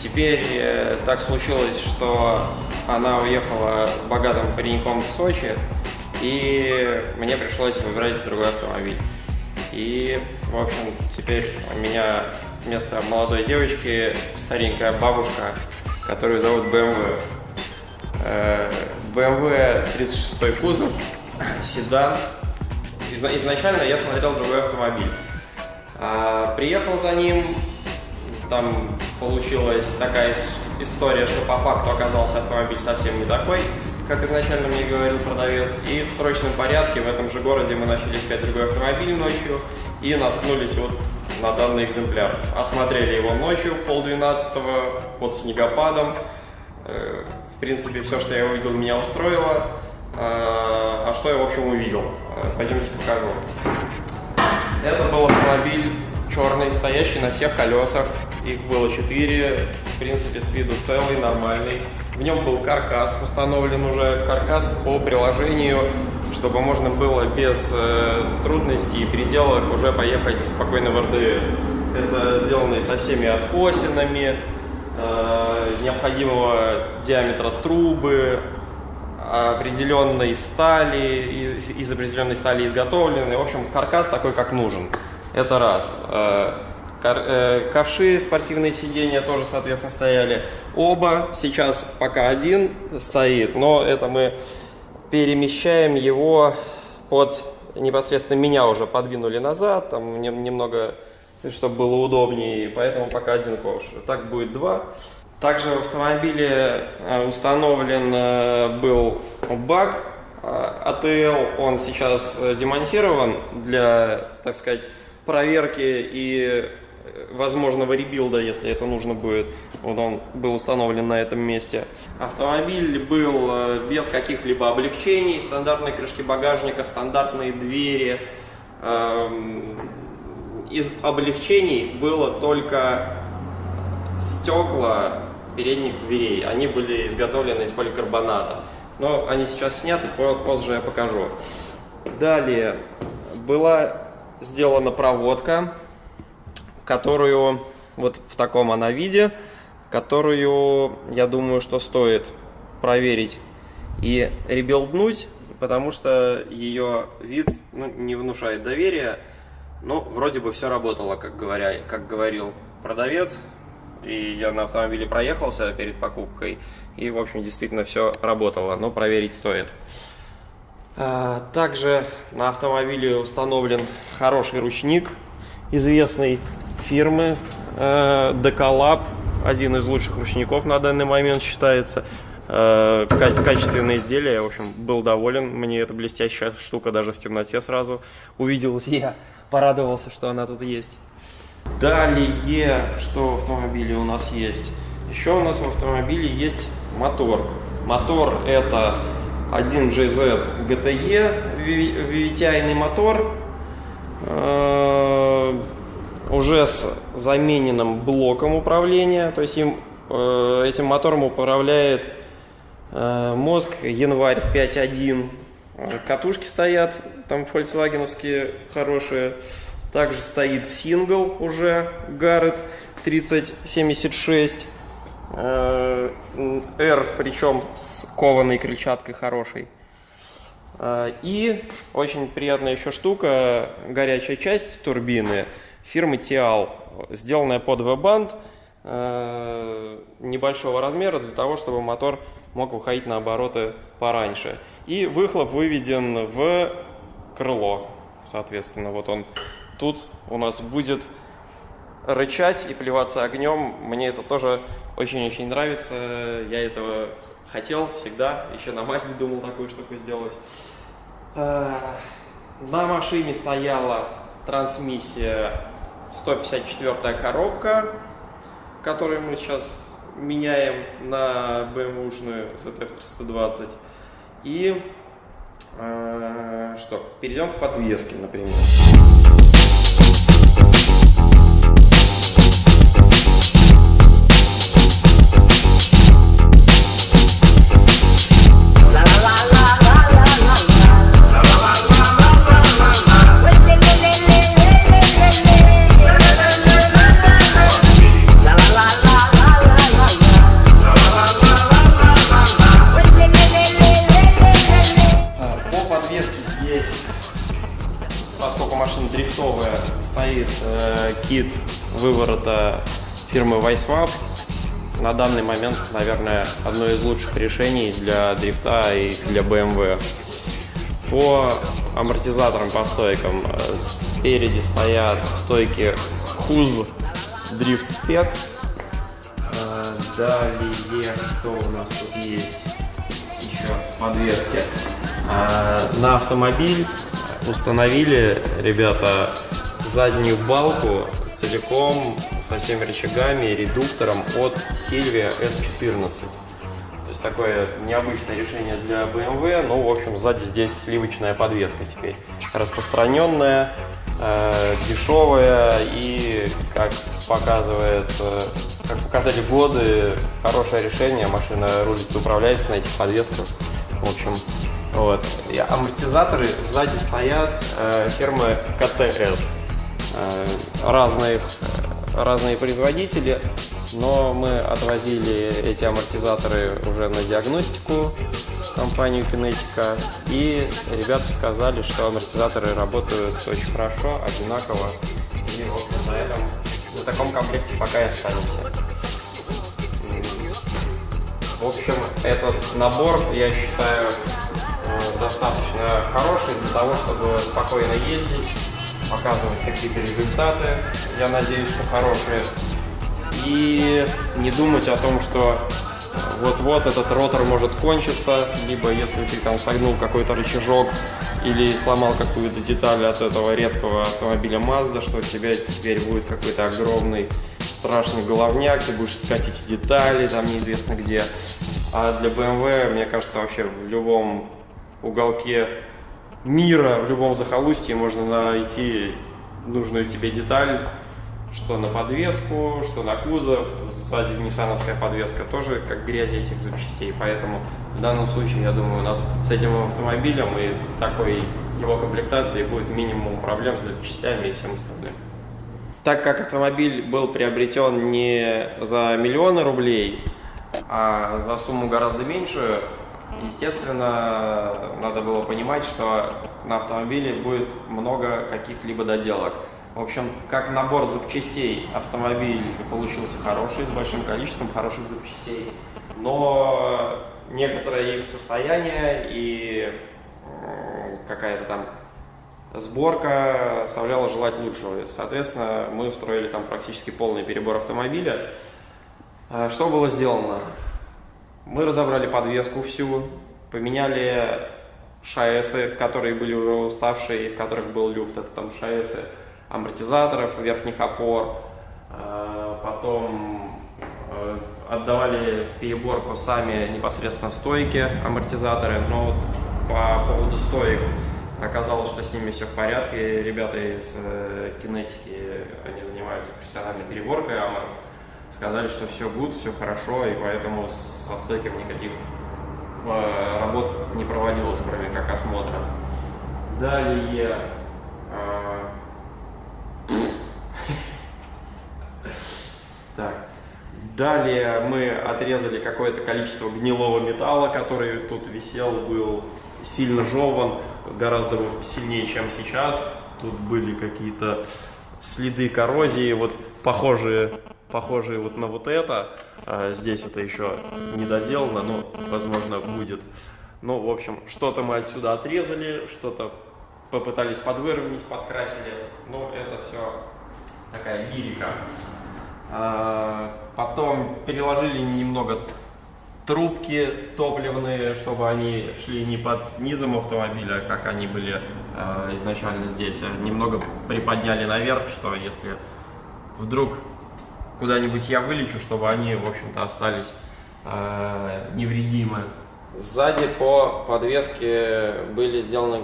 теперь э, так случилось, что она уехала с богатым пареньком в Сочи, и мне пришлось выбирать другой автомобиль. И, в общем, теперь у меня вместо молодой девочки старенькая бабушка, которую зовут BMW. BMW 36 кузов, седан. Изначально я смотрел другой автомобиль. А, приехал за ним, там получилась такая история, что по факту оказался автомобиль совсем не такой, как изначально мне говорил продавец. И в срочном порядке в этом же городе мы начали искать другой автомобиль ночью и наткнулись вот на данный экземпляр. Осмотрели его ночью, полдвенадцатого, под снегопадом. Э, в принципе, все, что я увидел, меня устроило. А, а что я, в общем, увидел? Э, пойдемте покажу. Это был автомобиль черный, стоящий на всех колесах. Их было четыре, в принципе, с виду целый, нормальный. В нем был каркас установлен уже, каркас по приложению, чтобы можно было без э, трудностей и переделок уже поехать спокойно в РДС. Это сделано со всеми откосинами, э, необходимого диаметра трубы, определенной стали, из, из определенной стали изготовлены. В общем, каркас такой, как нужен. Это раз. Э, ковши, спортивные сиденья тоже, соответственно, стояли. Оба, сейчас пока один стоит, но это мы перемещаем его под непосредственно меня уже подвинули назад, там немного, чтобы было удобнее, поэтому пока один ковш. Так будет два. Также в автомобиле э, установлен э, был бак АТЛ, он сейчас демонтирован для, так сказать, проверки и возможного ребилда, если это нужно будет. Вот он был установлен на этом месте. Автомобиль был э, без каких-либо облегчений, стандартные крышки багажника, стандартные двери. Эм, из облегчений было только стекла передних дверей. Они были изготовлены из поликарбоната. Но они сейчас сняты, позже я покажу. Далее была сделана проводка которую вот в таком она виде, которую, я думаю, что стоит проверить и ребилднуть, потому что ее вид ну, не внушает доверия. Ну, вроде бы все работало, как, говоря, как говорил продавец. И я на автомобиле проехался перед покупкой. И, в общем, действительно все работало, но проверить стоит. А, также на автомобиле установлен хороший ручник, известный фирмы э, Decalab, один из лучших ручников на данный момент считается. Э, качественное изделие, в общем, был доволен. Мне эта блестящая штука даже в темноте сразу увиделась. Я порадовался, что она тут есть. Далее, что в автомобиле у нас есть? Еще у нас в автомобиле есть мотор. Мотор это 1GZ GTE, VVTI мотор. Э, уже с замененным блоком управления, то есть им, э, этим мотором управляет э, мозг январь 5.1. Катушки стоят, там фольксвагеновские хорошие. Также стоит сингл уже Garrett 3076. Э, R, причем с кованой крыльчаткой хорошей. Э, и очень приятная еще штука, горячая часть турбины – фирмы Тиал, сделанная под V-банд э, небольшого размера для того, чтобы мотор мог выходить на обороты пораньше. И выхлоп выведен в крыло, соответственно, вот он тут у нас будет рычать и плеваться огнем. Мне это тоже очень-очень нравится. Я этого хотел всегда. Еще на Мазде думал такую штуку сделать. Э, на машине стояла трансмиссия 154 коробка, которую мы сейчас меняем на BMW-шную ZF320. И э, что, перейдем к подвеске, например. Кит выворота фирмы Weisswap. На данный момент, наверное, одно из лучших решений для дрифта и для BMW. По амортизаторам, по стойкам, э, спереди стоят стойки Huz Drift Spec. Э, далее, что у нас тут есть? Еще с подвески. Э, на автомобиль установили, ребята, заднюю балку целиком со всеми рычагами и редуктором от Silvia S14. То есть такое необычное решение для BMW, но в общем сзади здесь сливочная подвеска теперь. Распространенная, э, дешевая и, как показывает, э, как показали годы, хорошее решение. Машина рулится, управляется на этих подвесках. В общем, вот. И амортизаторы сзади стоят э, фирмы КТС. Э, разные, разные производители, но мы отвозили эти амортизаторы уже на диагностику компанию Kinetica, и ребята сказали, что амортизаторы работают очень хорошо, одинаково, и вот на этом, на таком комплекте пока и останемся. В общем, этот набор, я считаю, э, достаточно хороший для того, чтобы спокойно ездить, показывать какие-то результаты, я надеюсь, что хорошие, и не думать о том, что вот-вот этот ротор может кончиться, либо если ты там согнул какой-то рычажок или сломал какую-то деталь от этого редкого автомобиля Mazda, что у тебя теперь будет какой-то огромный страшный головняк, ты будешь искать эти детали, там неизвестно где. А для BMW, мне кажется, вообще в любом уголке мира, в любом захолустье можно найти нужную тебе деталь, что на подвеску, что на кузов. Сзади ниссановская подвеска тоже как грязи этих запчастей. Поэтому в данном случае, я думаю, у нас с этим автомобилем и такой его комплектацией будет минимум проблем с запчастями и всем остальным. Так как автомобиль был приобретен не за миллионы рублей, а за сумму гораздо меньшую, естественно, надо было понимать, что на автомобиле будет много каких-либо доделок. В общем, как набор запчастей автомобиль получился хороший, с большим количеством хороших запчастей, но некоторое их состояние и какая-то там сборка оставляла желать лучшего. Соответственно, мы устроили там практически полный перебор автомобиля. А что было сделано? Мы разобрали подвеску всю, поменяли шаэсы, которые были уже уставшие, в которых был люфт, это там шаэсы амортизаторов, верхних опор, а, потом э, отдавали в переборку сами непосредственно стойки, амортизаторы, но вот по поводу стоек оказалось, что с ними все в порядке. Ребята из э, кинетики, они занимаются профессиональной переборкой аморов, сказали, что все будет, все хорошо, и поэтому со стойками никаких э, работ не проводилось, кроме как осмотра. Далее Так. Далее мы отрезали какое-то количество гнилого металла, который тут висел, был сильно жеван, гораздо сильнее, чем сейчас. Тут были какие-то следы коррозии, вот похожие, похожие вот на вот это. А здесь это еще не доделано, но, возможно, будет. Ну, в общем, что-то мы отсюда отрезали, что-то попытались подвыровнять, подкрасили. Ну, это все такая лирика. А, потом переложили немного трубки топливные, чтобы они шли не под низом автомобиля, как они были э, изначально здесь, а немного приподняли наверх, что если вдруг куда-нибудь я вылечу, чтобы они, в общем-то, остались э, невредимы. Сзади по подвеске были сделаны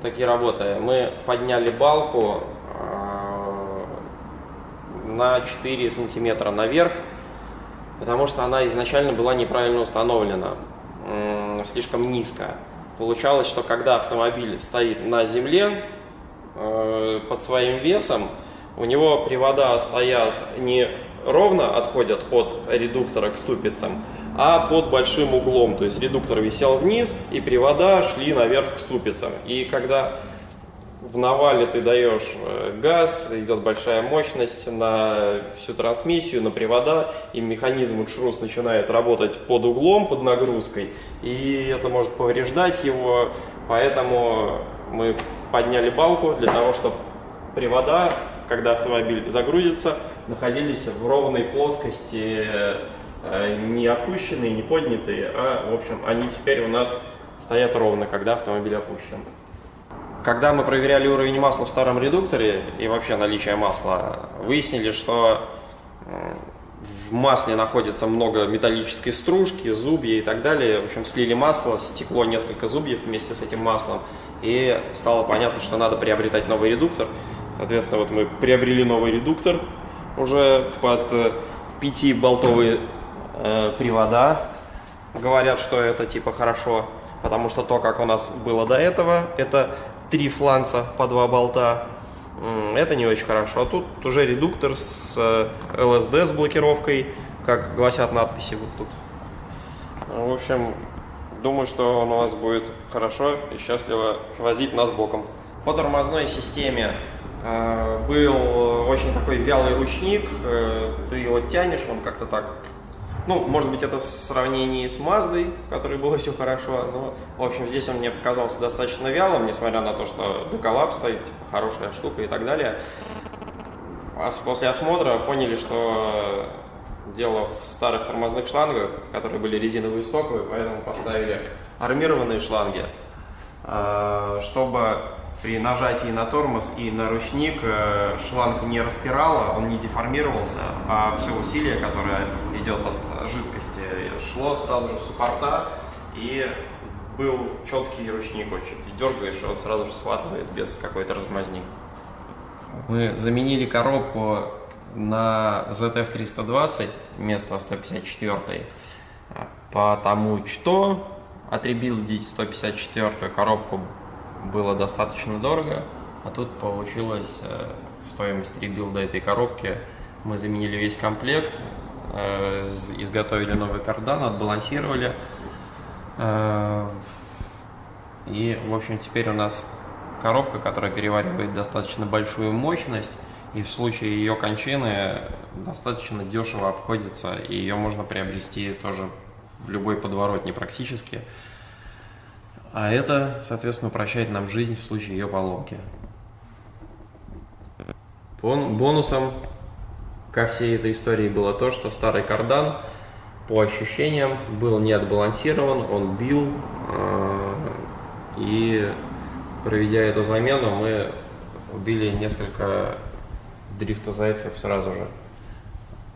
такие работы. Мы подняли балку на 4 сантиметра наверх, потому что она изначально была неправильно установлена, слишком низко. Получалось, что когда автомобиль стоит на земле э, под своим весом, у него привода стоят не ровно отходят от редуктора к ступицам, а под большим углом. То есть редуктор висел вниз, и привода шли наверх к ступицам. И когда в навале ты даешь э, газ, идет большая мощность на всю трансмиссию, на привода, и механизм шрус начинает работать под углом, под нагрузкой, и это может повреждать его, поэтому мы подняли балку для того, чтобы привода, когда автомобиль загрузится, находились в ровной плоскости, э, не опущенные, не поднятые, а, в общем, они теперь у нас стоят ровно, когда автомобиль опущен. Когда мы проверяли уровень масла в старом редукторе и вообще наличие масла, выяснили, что в масле находится много металлической стружки, зубья и так далее. В общем, слили масло, стекло несколько зубьев вместе с этим маслом. И стало понятно, что надо приобретать новый редуктор. Соответственно, вот мы приобрели новый редуктор уже под э, пятиболтовые э, привода. Говорят, что это типа хорошо, потому что то, как у нас было до этого, это три фланца по два болта. Это не очень хорошо. А тут уже редуктор с LSD э, с блокировкой, как гласят надписи вот тут. В общем, думаю, что он у вас будет хорошо и счастливо возить нас боком. По тормозной системе был очень такой вялый ручник, э, ты его тянешь, он как-то так ну, может быть, это в сравнении с Маздой, в которой было все хорошо, но, в общем, здесь он мне показался достаточно вялым, несмотря на то, что доколлап стоит, типа, хорошая штука и так далее. После осмотра поняли, что дело в старых тормозных шлангах, которые были резиновые стоковые, поэтому поставили армированные шланги, чтобы при нажатии на тормоз и на ручник э, шланг не распирало, он не деформировался, а все усилие, которое идет от жидкости, шло сразу же в суппорта, и был четкий ручник очень. Ты дергаешь, и он сразу же схватывает без какой-то размазни. Мы заменили коробку на ZF 320 вместо 154, потому что отребилдить 154 коробку было достаточно дорого, а тут получилось э, в стоимость ребилда этой коробки мы заменили весь комплект, э, изготовили новый кардан, отбалансировали. Э, и, в общем, теперь у нас коробка, которая переваривает достаточно большую мощность, и в случае ее кончины достаточно дешево обходится, и ее можно приобрести тоже в любой подворотне практически. А это, соответственно, упрощает нам жизнь в случае ее поломки. Бонусом ко всей этой истории было то, что старый кардан по ощущениям был не отбалансирован, он бил, э, и проведя эту замену, мы убили несколько дрифта зайцев сразу же.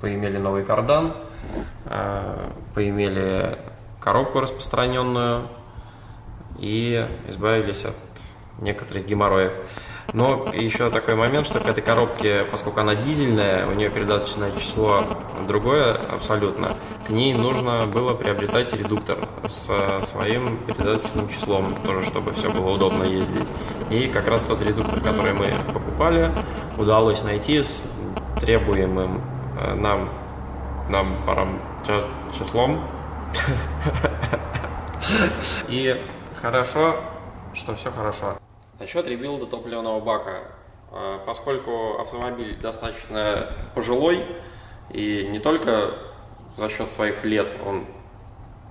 Поимели новый кардан, э, поимели коробку распространенную, и избавились от некоторых геморроев. Но еще такой момент, что к этой коробке, поскольку она дизельная, у нее передаточное число другое абсолютно, к ней нужно было приобретать редуктор со своим передаточным числом, тоже чтобы все было удобно ездить. И как раз тот редуктор, который мы покупали, удалось найти с требуемым э, нам, нам парам числом. И Хорошо, что все хорошо. Насчет ребилда топливного бака. А, поскольку автомобиль достаточно пожилой, и не только за счет своих лет, он,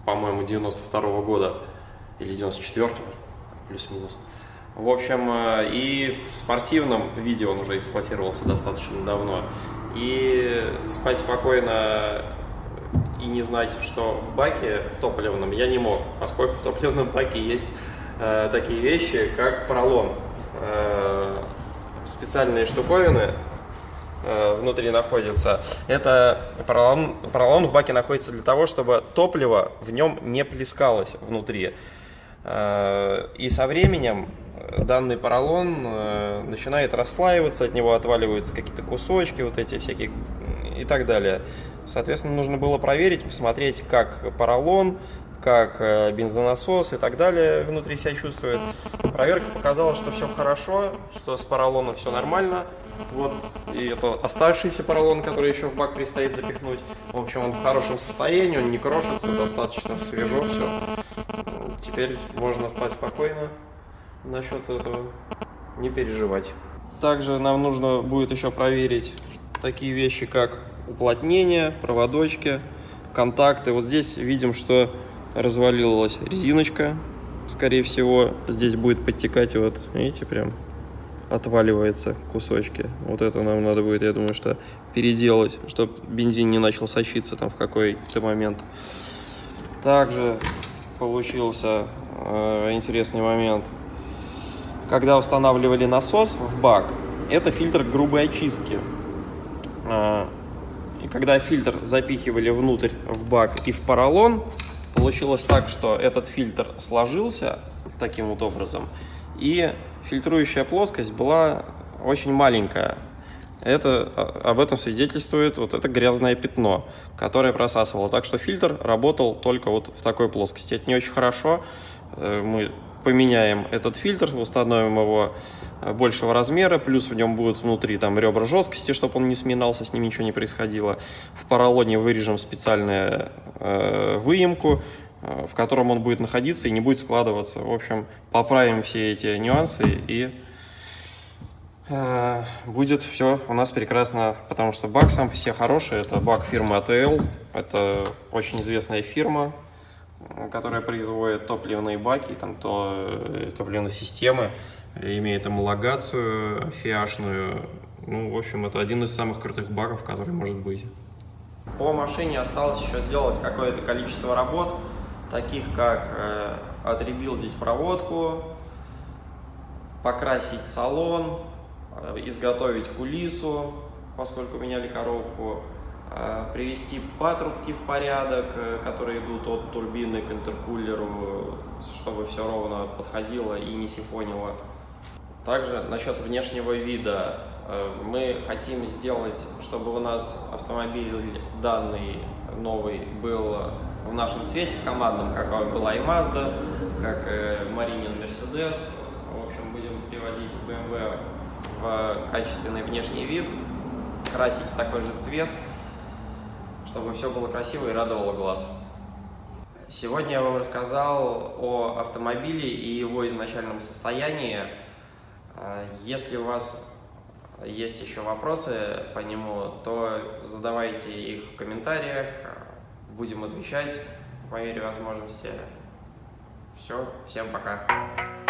по-моему, 92 -го года или 94 -го, плюс-минус. В общем, а, и в спортивном виде он уже эксплуатировался достаточно давно. И спать спокойно и не знать, что в баке, в топливном, я не мог, поскольку в топливном баке есть э, такие вещи, как поролон. Э, специальные штуковины э, внутри находятся. Это поролон, поролон в баке находится для того, чтобы топливо в нем не плескалось внутри. Э, и со временем данный поролон э, начинает расслаиваться, от него отваливаются какие-то кусочки, вот эти всякие и так далее. Соответственно, нужно было проверить, посмотреть, как поролон, как э, бензонасос и так далее внутри себя чувствует. Проверка показала, что все хорошо, что с поролоном все нормально. Вот, и это оставшийся поролон, который еще в бак предстоит запихнуть. В общем, он в хорошем состоянии, он не крошится, достаточно свежо все. Теперь можно спать спокойно насчет этого не переживать. Также нам нужно будет еще проверить такие вещи, как уплотнение, проводочки, контакты. Вот здесь видим, что развалилась резиночка, скорее всего. Здесь будет подтекать, вот, видите, прям отваливается кусочки. Вот это нам надо будет, я думаю, что переделать, чтобы бензин не начал сочиться там в какой-то момент. Также получился э, интересный момент. Когда устанавливали насос в бак, это фильтр грубой очистки. И когда фильтр запихивали внутрь в бак и в поролон, получилось так, что этот фильтр сложился таким вот образом, и фильтрующая плоскость была очень маленькая. Это, а, об этом свидетельствует вот это грязное пятно, которое просасывало. Так что фильтр работал только вот в такой плоскости. Это не очень хорошо. Э, мы поменяем этот фильтр, установим его большего размера, плюс в нем будут внутри там ребра жесткости, чтобы он не сминался, с ним ничего не происходило. В поролоне вырежем специальную э, выемку, Э, в котором он будет находиться и не будет складываться. В общем, поправим все эти нюансы и э, будет все у нас прекрасно, потому что бак сам по себе хороший. Это бак фирмы ATL. Это очень известная фирма, которая производит топливные баки, там то, э, топливные системы, имеет homологацию фиашную. Ну, в общем, это один из самых крутых баков, который может быть. По машине осталось еще сделать какое-то количество работ таких как э, отребилдить проводку, покрасить салон, э, изготовить кулису, поскольку меняли коробку, э, привести патрубки в порядок, которые идут от турбины к интеркулеру, чтобы все ровно подходило и не сифонило. Также насчет внешнего вида. Мы хотим сделать, чтобы у нас автомобиль данный новый был в нашем цвете, в командном, как была и Mazda, как Маринин Mercedes. В общем, будем приводить BMW в качественный внешний вид, красить в такой же цвет, чтобы все было красиво и радовало глаз. Сегодня я вам рассказал о автомобиле и его изначальном состоянии. Если у вас есть еще вопросы по нему, то задавайте их в комментариях, будем отвечать по мере возможности. Все, всем пока.